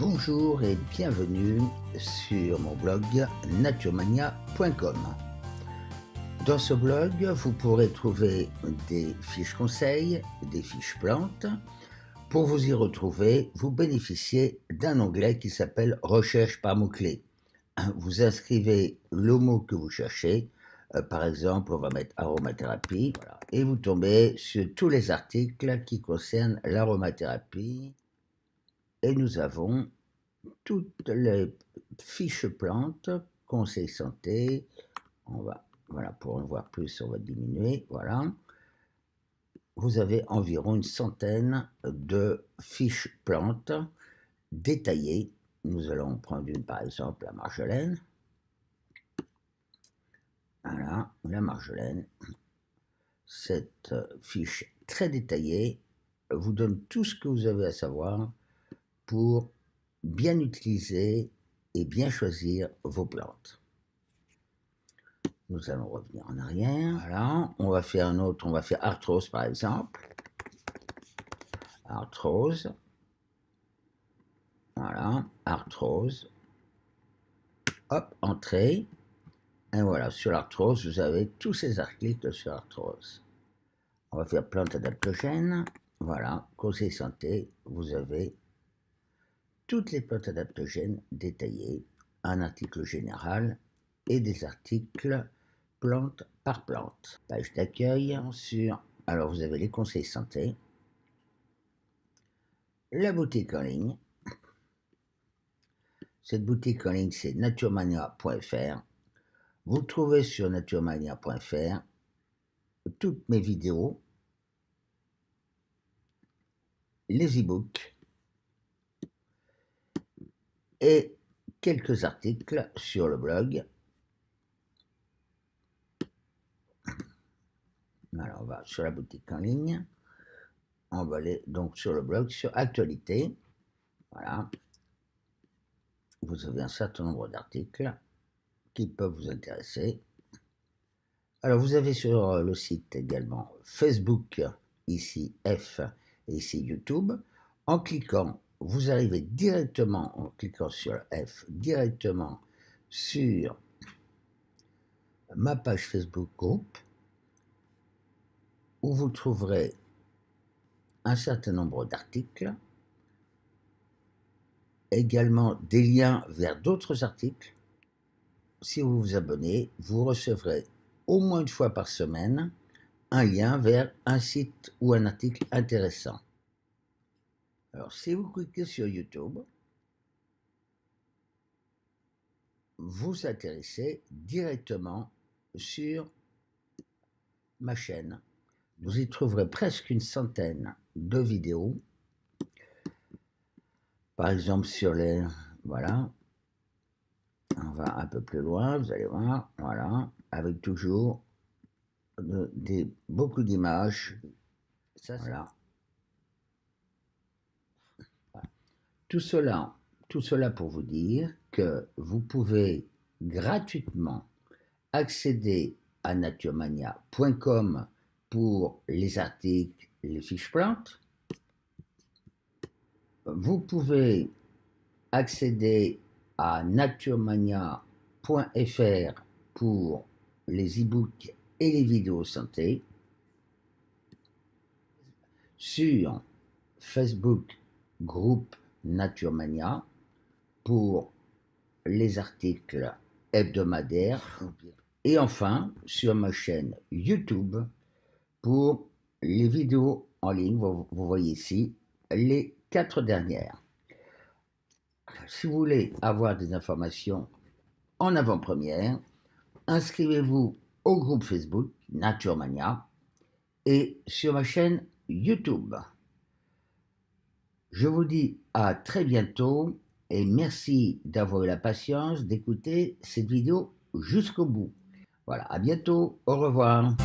Bonjour et bienvenue sur mon blog naturemania.com. Dans ce blog, vous pourrez trouver des fiches conseils, des fiches plantes. Pour vous y retrouver, vous bénéficiez d'un onglet qui s'appelle Recherche par mots-clés. Vous inscrivez le mot que vous cherchez, euh, par exemple, on va mettre aromathérapie, et vous tombez sur tous les articles qui concernent l'aromathérapie. Et nous avons toutes les fiches plantes, conseils santé, on va, voilà, pour en voir plus, on va diminuer, voilà. Vous avez environ une centaine de fiches plantes détaillées. Nous allons prendre une, par exemple, la marjolaine. Voilà, la marjolaine. Cette fiche très détaillée vous donne tout ce que vous avez à savoir pour bien utiliser et bien choisir vos plantes. Nous allons revenir en arrière. Voilà, on va faire un autre, on va faire arthrose par exemple. Arthrose. Voilà, arthrose. Hop, entrée. Et voilà, sur l'arthrose, vous avez tous ces articles sur l'arthrose. On va faire plante adaptogène. Voilà, conseil santé, vous avez toutes les plantes adaptogènes détaillées, un article général et des articles plante par plante. Page d'accueil sur, alors vous avez les conseils santé, la boutique en ligne. Cette boutique en ligne, c'est naturemania.fr. Vous trouvez sur naturemania.fr toutes mes vidéos, les e-books et quelques articles sur le blog. On va sur la boutique en ligne. On va aller donc sur le blog, sur actualité. Voilà. Vous avez un certain nombre d'articles qui peuvent vous intéresser. Alors, vous avez sur euh, le site également Facebook, ici F, et ici YouTube. En cliquant, vous arrivez directement, en cliquant sur F, directement sur ma page Facebook Group, où vous trouverez un certain nombre d'articles, également des liens vers d'autres articles si vous vous abonnez, vous recevrez au moins une fois par semaine un lien vers un site ou un article intéressant. Alors, si vous cliquez sur YouTube, vous atterrissez directement sur ma chaîne. Vous y trouverez presque une centaine de vidéos. Par exemple, sur les... Voilà, on va un peu plus loin, vous allez voir, voilà, avec toujours beaucoup d'images. Voilà. Tout cela, pour vous dire que vous pouvez gratuitement accéder à naturemania.com pour les articles, les fiches plantes. Vous pouvez accéder à naturemania.fr pour les e-books et les vidéos santé, sur Facebook groupe Naturemania pour les articles hebdomadaires. Et enfin sur ma chaîne YouTube pour les vidéos en ligne, vous, voyez ici les quatre dernières. Si vous voulez avoir des informations en avant-première, inscrivez-vous au groupe Facebook Naturemania et sur ma chaîne YouTube. Je vous dis à très bientôt et merci d'avoir eu la patience d'écouter cette vidéo jusqu'au bout. Voilà, à bientôt, au revoir.